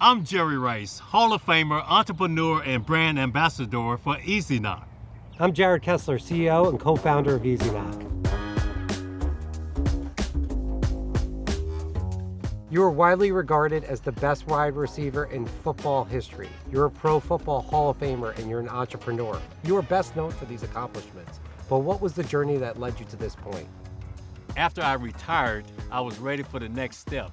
I'm Jerry Rice, Hall of Famer, entrepreneur, and brand ambassador for EasyKnock. I'm Jared Kessler, CEO and co-founder of EasyKnock. You are widely regarded as the best wide receiver in football history. You're a Pro Football Hall of Famer and you're an entrepreneur. You are best known for these accomplishments. But what was the journey that led you to this point? After I retired, I was ready for the next step.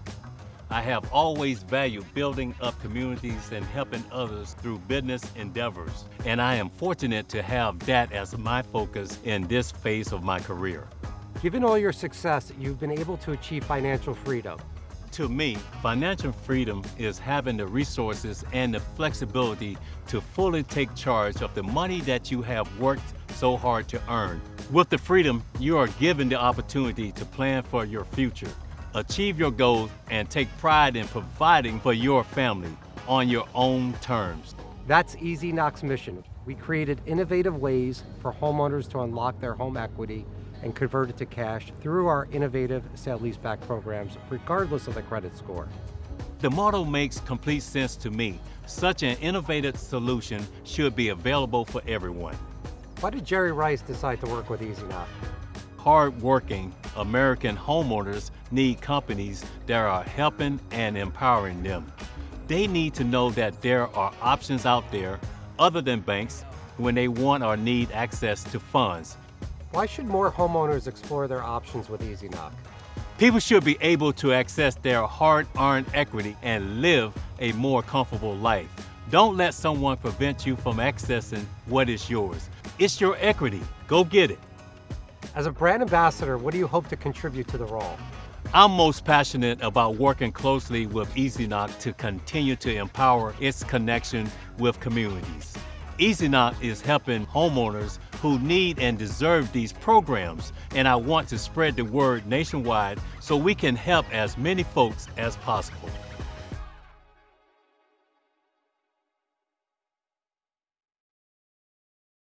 I have always valued building up communities and helping others through business endeavors, and I am fortunate to have that as my focus in this phase of my career. Given all your success, you've been able to achieve financial freedom. To me, financial freedom is having the resources and the flexibility to fully take charge of the money that you have worked so hard to earn. With the freedom, you are given the opportunity to plan for your future achieve your goals, and take pride in providing for your family on your own terms. That's EasyKnock's mission. We created innovative ways for homeowners to unlock their home equity and convert it to cash through our innovative sale-leaseback programs, regardless of the credit score. The model makes complete sense to me. Such an innovative solution should be available for everyone. Why did Jerry Rice decide to work with Easy EasyKnock? Hardworking American homeowners need companies that are helping and empowering them. They need to know that there are options out there other than banks when they want or need access to funds. Why should more homeowners explore their options with EasyKnock? People should be able to access their hard-earned equity and live a more comfortable life. Don't let someone prevent you from accessing what is yours. It's your equity. Go get it. As a brand ambassador, what do you hope to contribute to the role? I'm most passionate about working closely with EasyKnock to continue to empower its connection with communities. EasyKnock is helping homeowners who need and deserve these programs, and I want to spread the word nationwide so we can help as many folks as possible.